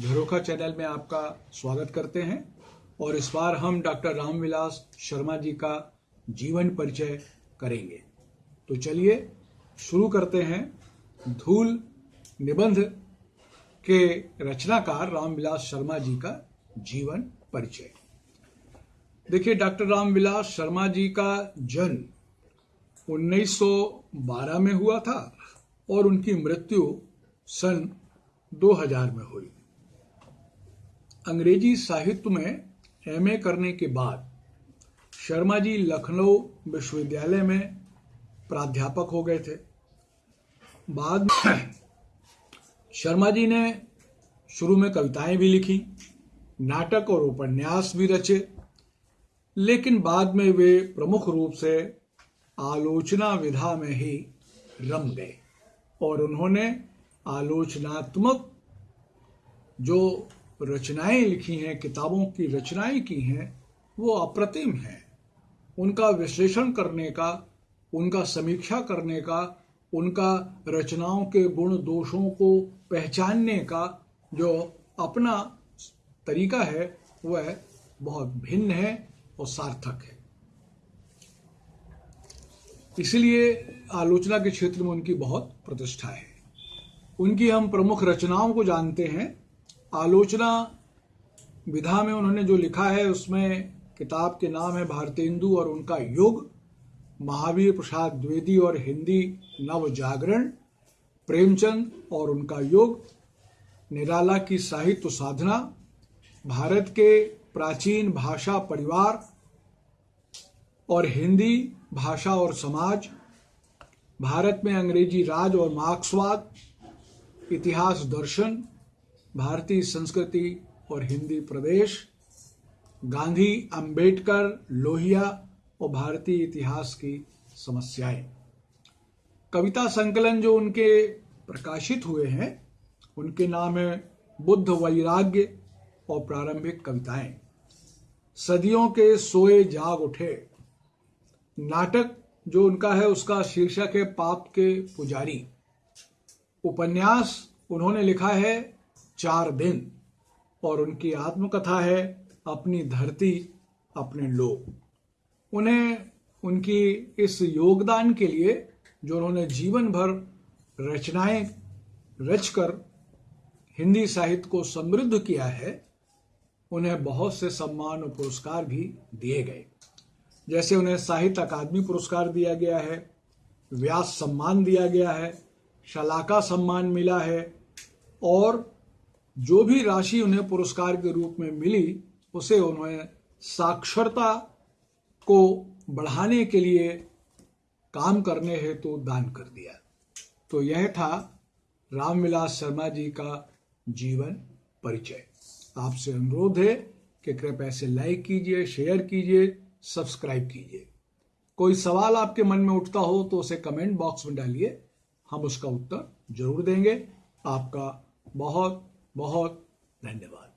झरोखा channel में आपका स्वागत करते हैं और इस बार हम डॉक्टर रामविलास शर्मा जी का जीवन परिचय करेंगे। तो चलिए शुरू करते हैं धूल निबंध के रचनाकार रामविलास शर्मा जी का जीवन परिचय। देखिए, डॉक्टर रामविलास शर्मा जी का जन्म 1912 में हुआ था और उनकी मृत्यु सन 2000 में हुई। अंग्रेज़ी साहित्य में एमए करने के बाद शर्मा जी लखनऊ विश्वविद्यालय में प्राध्यापक हो गए थे। बाद में शर्मा जी ने शुरू में कविताएँ भी लिखी, नाटक और उपन्यास भी रचे, लेकिन बाद में वे प्रमुख रूप से आलोचना विधा में ही रम गए और उन्होंने आलोचनात्मक जो रचनाएँ लिखी हैं, किताबों की रचनाएँ की हैं, वो अप्रतिम हैं। उनका विश्लेषण करने का, उनका समीक्षा करने का, उनका रचनाओं के गुण दोषों को पहचानने का जो अपना तरीका है, वह बहुत भिन्न है और सार्थक है। इसलिए आलोचना के क्षेत्र में उनकी बहुत प्रतिष्ठा है। उनकी हम प्रमुख रचनाओं को जानते हैं आलोचना विधा में उन्होंने जो लिखा है, उसमें किताब के नाम है भारतेंदु और उनका युग, महावीर प्रसाद द्विवेदी और हिंदी नव जागरण प्रेमचंद और उनका युग, निराला की साहित्य साधना, भारत के प्राचीन भाषा परिवार और हिंदी भाषा और समाज, भारत में अंग्रेज़ी राज और मार्क्सवाद, इतिहास दर्शन भारतीय संस्कृति और हिंदी प्रदेश, गांधी, अंबेडकर, लोहिया और भारतीय इतिहास की समस्याएँ। कविता संकलन जो उनके प्रकाशित हुए हैं, उनके नाम है बुद्ध वैराग्य और प्रारंभिक कविताएँ। सदियों के सोए जाग उठे। नाटक जो उनका है, उसका शीर्षक है पाप के पुजारी। उपन्यास उन्होंने लिखा है चार दिन, और उनकी आत्मकथा है अपनी धरती, अपने लोग। उन्हें, उनकी इस योगदान के लिए, जो उन्होंने जीवन भर रचनाएँ रचकर हिंदी साहित्य को समृद्ध किया है, उन्हें बहुत से सम्मान और पुरस्कार भी दिए गए। जैसे उन्हें साहित्य अकादमी पुरस्कार दिया गया है, व्यास सम्मान दिया गया है, शलाका सम्मान मिला है, और जो भी राशि उन्हें पुरस्कार के रूप में मिली, उसे उन्होंने साक्षरता को बढ़ाने के लिए काम करने हेतु तो दान कर दिया। तो यह था रामविलास शर्मा जी का जीवन परिचय। आपसे अनुरोध है कि कृपया इसे लाइक कीजिए, शेयर कीजिए, सब्सक्राइब कीजिए। कोई सवाल आपके मन में उठता हो तो उसे कमेंट बॉक्स में डालिए। हम उसका उत्तर ज़रूर देंगे। आपका बहुत बहुत धन्यवाद।